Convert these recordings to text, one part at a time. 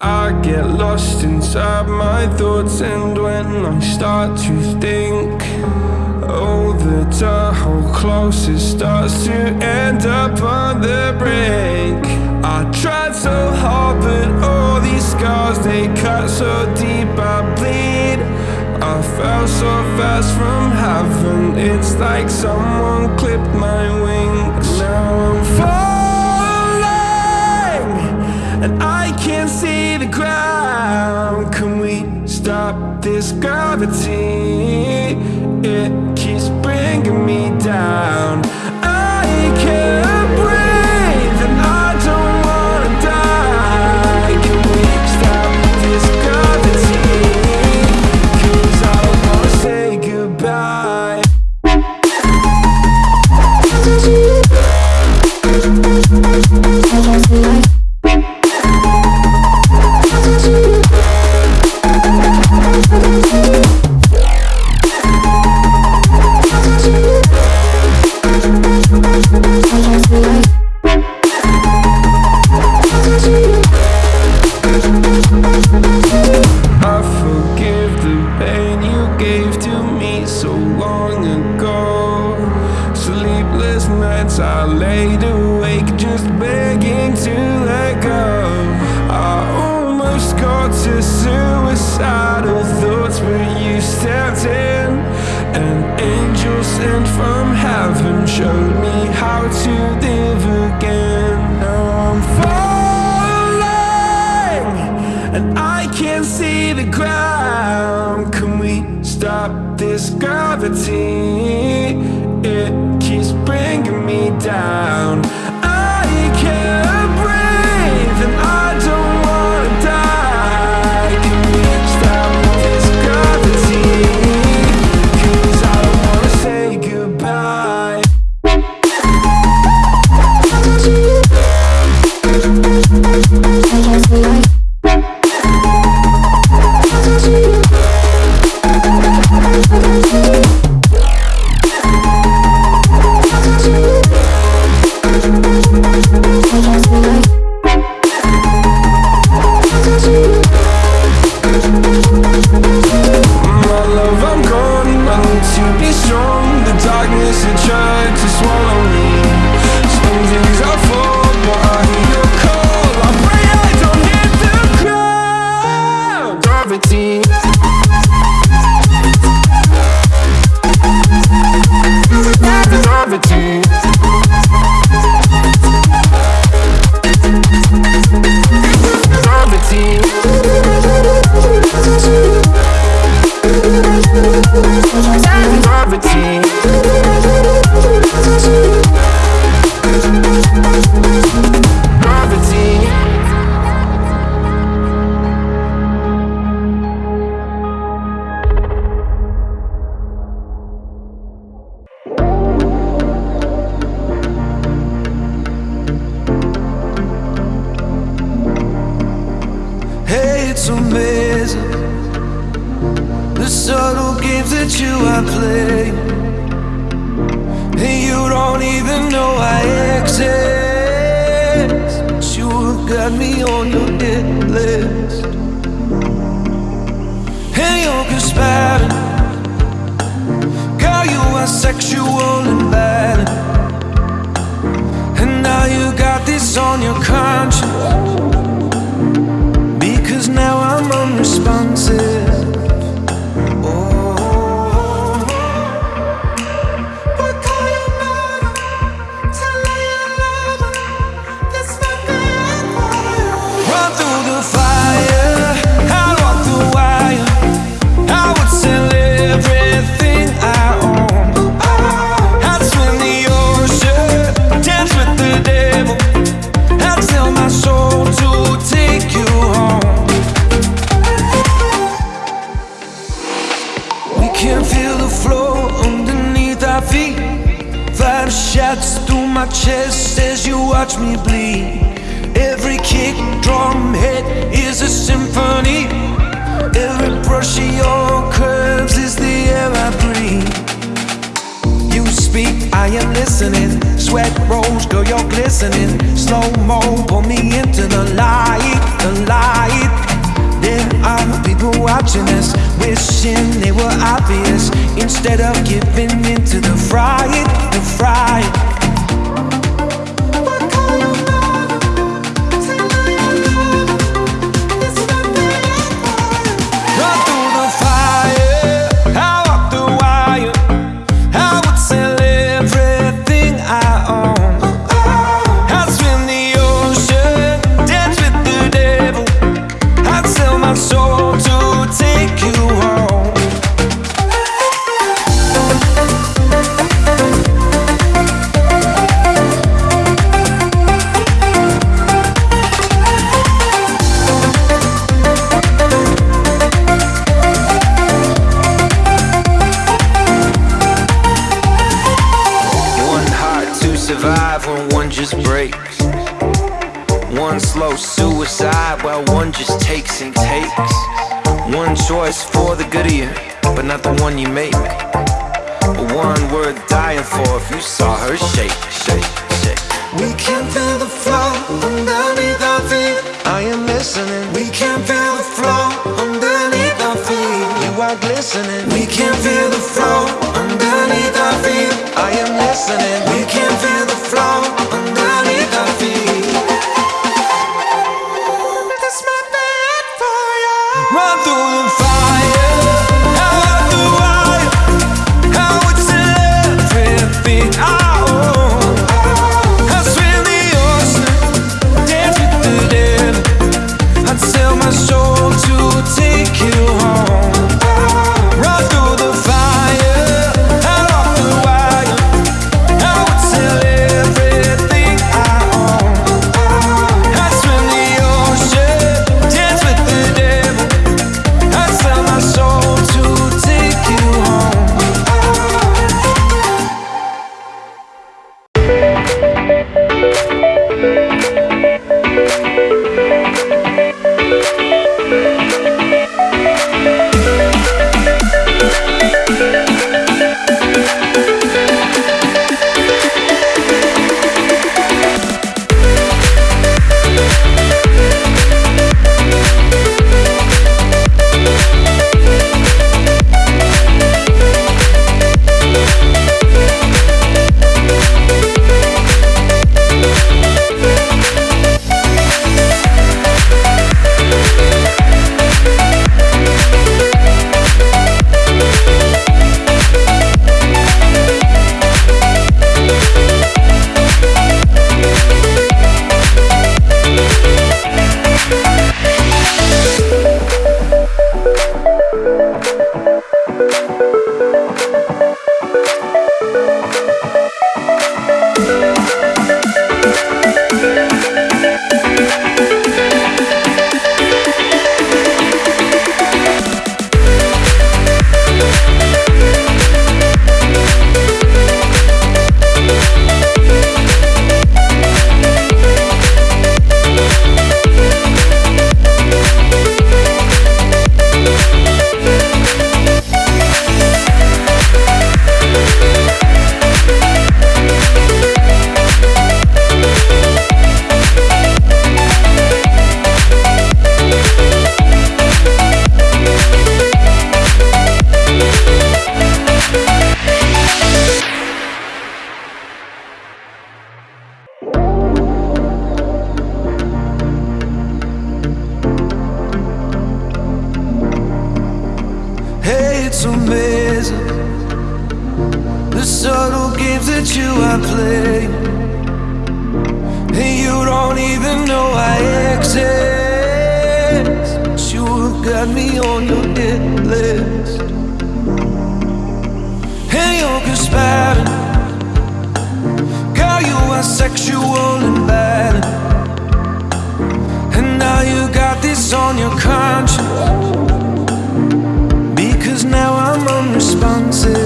I get lost inside my thoughts and when I start to think Oh, the Tahoe closest starts to end up on the brink. I tried so hard but all these scars they cut so deep I bleed. I fell so fast from heaven It's like someone clipped my wings. Now I'm falling And I can't see the ground Can we stop this gravity? It keeps bringing me down Laid awake just begging to let go. I almost got to suicidal thoughts, but you stepped in. An angel sent from heaven showed me how to live again. Now I'm falling and I can't see the ground. Can we stop this gravity? It down. The subtle games that you are playing, and you don't even know I exist. But you got me on your Five shots through my chest as you watch me bleed. Every kick, drum hit is a symphony. Every brush of your curves is the air I breathe. You speak, I am listening. Sweat rolls, girl, you're glistening. Slow mo, pull me into the light, the light. there are People watching us, wishing they were obvious instead of giving into the frying, the frying. choice for the good of you, but not the one you make. One worth dying for if you saw her shake, shake, shake. We can feel the flow underneath our feet. I am listening. We can feel the flow underneath our feet. You are glistening. We can feel the flow underneath our feet. I am listening. We can feel the flow games that you are playing. And you don't even know I exist. But you got me on your hit list. And you're conspiring. Girl, you are sexual and bad. And now you got this on your conscience. Because now I'm unresponsive.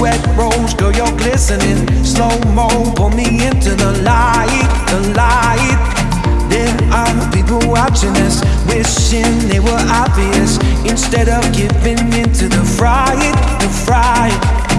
Sweat rolls, girl, you're glistening. Slow mo, pull me into the light, the light. There are people watching us, wishing they were obvious. Instead of giving into the fright, the fright.